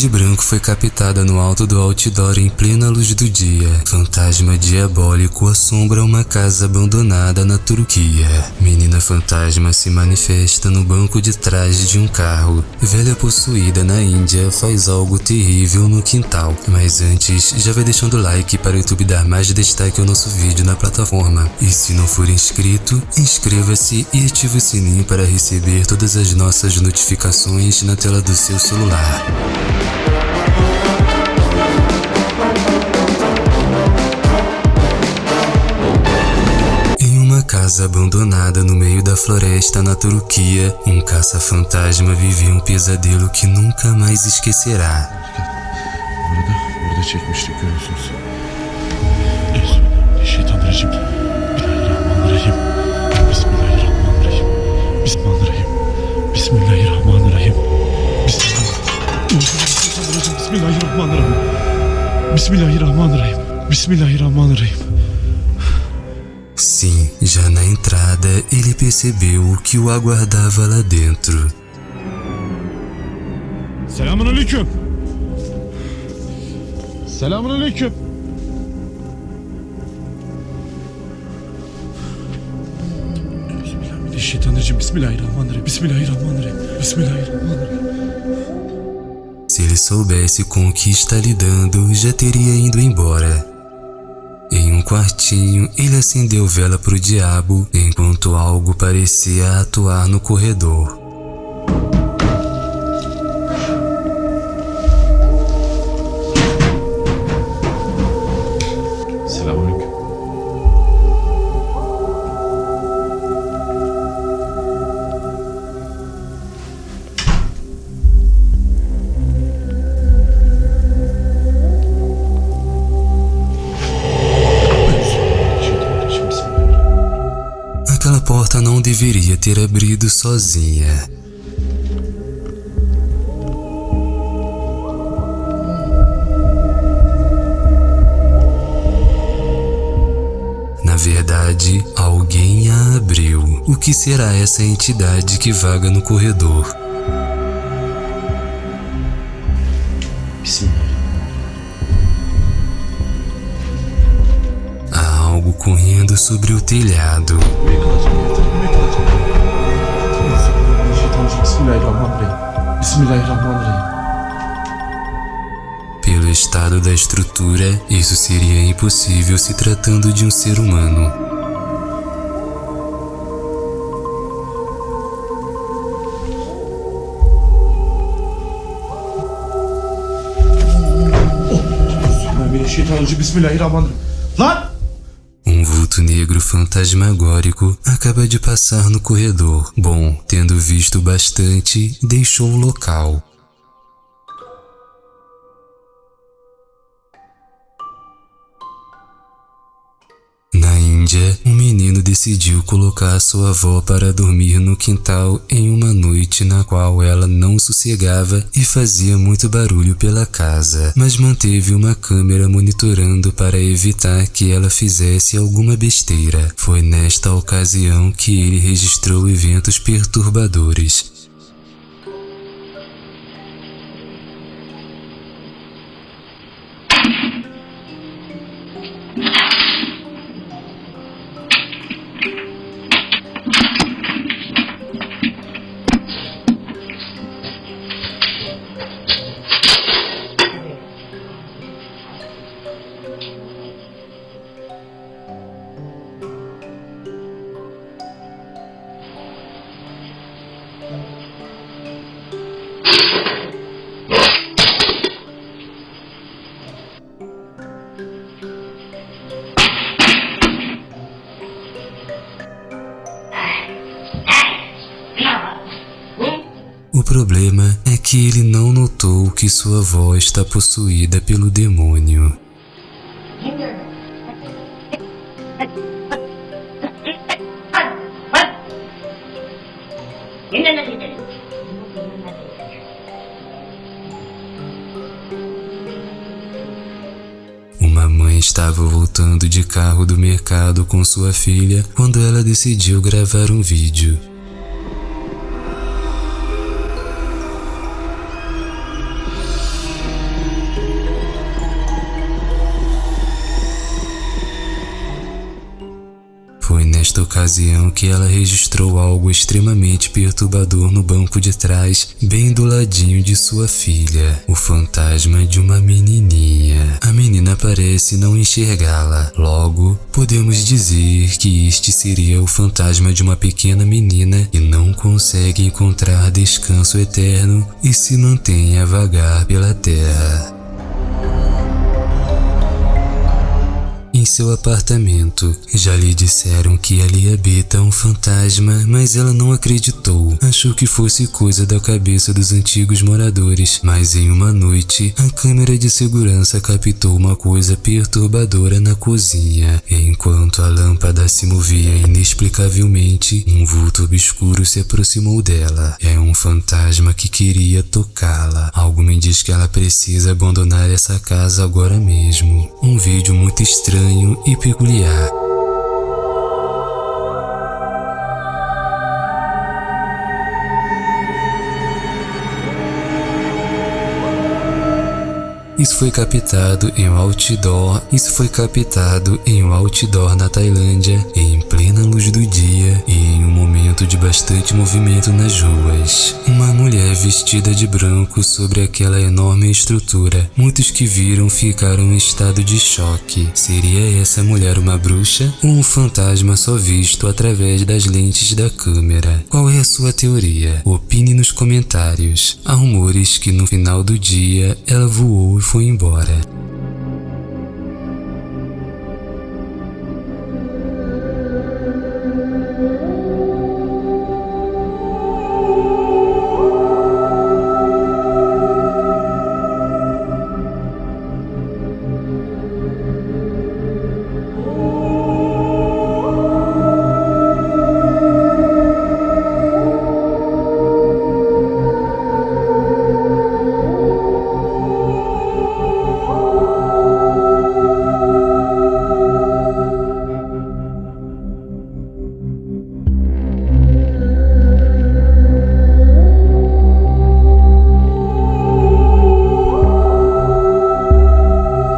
de branco foi captada no alto do outdoor em plena luz do dia. Fantasma diabólico assombra uma casa abandonada na Turquia. Menina fantasma se manifesta no banco de trás de um carro. Velha possuída na Índia faz algo terrível no quintal. Mas antes, já vai deixando o like para o YouTube dar mais destaque ao nosso vídeo na plataforma. E se não for inscrito, inscreva-se e ative o sininho para receber todas as nossas notificações na tela do seu celular. Casa abandonada no meio da floresta na Turquia, um caça-fantasma vivia um pesadelo que nunca mais esquecerá. Bismillahirrahmanirrahim. Bismillahirrahmanirrahim. Bismillahirrahmanirrahim. Já na entrada ele percebeu o que o aguardava lá dentro. Selamun aleyküm. Selamun aleyküm. Bismillahirrahmanirrahim. Bismillahirrahmanirrahim. Bismillahirrahmanirrahim. Bismillahirrahmanirrahim. Se ele soubesse com o que está lidando, já teria ido embora. Em um quartinho, ele acendeu vela para o diabo enquanto algo parecia atuar no corredor. Aquela porta não deveria ter abrido sozinha. Na verdade, alguém a abriu. O que será essa entidade que vaga no corredor? Bismillahirrahmanirrahim. Correndo sobre o telhado. Pelo estado da estrutura, isso seria impossível se tratando de um ser humano. Bismillahirrahmanirrahim. Lan! Um vulto negro fantasmagórico acaba de passar no corredor. Bom, tendo visto bastante, deixou o local. Na Índia, menino decidiu colocar sua avó para dormir no quintal em uma noite na qual ela não sossegava e fazia muito barulho pela casa, mas manteve uma câmera monitorando para evitar que ela fizesse alguma besteira. Foi nesta ocasião que ele registrou eventos perturbadores. Que ele não notou que sua avó está possuída pelo demônio. Uma mãe estava voltando de carro do mercado com sua filha quando ela decidiu gravar um vídeo. Ocasião que ela registrou algo extremamente perturbador no banco de trás, bem do ladinho de sua filha, o fantasma de uma menininha. A menina parece não enxergá-la, logo podemos dizer que este seria o fantasma de uma pequena menina que não consegue encontrar descanso eterno e se mantém a vagar pela terra. Em seu apartamento. Já lhe disseram que ali habita um fantasma, mas ela não acreditou. Achou que fosse coisa da cabeça dos antigos moradores. Mas em uma noite, a câmera de segurança captou uma coisa perturbadora na cozinha. Enquanto a lâmpada se movia inexplicavelmente, um vulto obscuro se aproximou dela. É um fantasma que queria tocá-la. Algo me diz que ela precisa abandonar essa casa agora mesmo. Um vídeo muito estranho estranho e peculiar. Isso foi captado em um outdoor. Isso foi captado em um outdoor na Tailândia, em plena luz do dia momento de bastante movimento nas ruas. Uma mulher vestida de branco sobre aquela enorme estrutura. Muitos que viram ficaram em estado de choque. Seria essa mulher uma bruxa ou um fantasma só visto através das lentes da câmera? Qual é a sua teoria? Opine nos comentários. Há rumores que no final do dia ela voou e foi embora.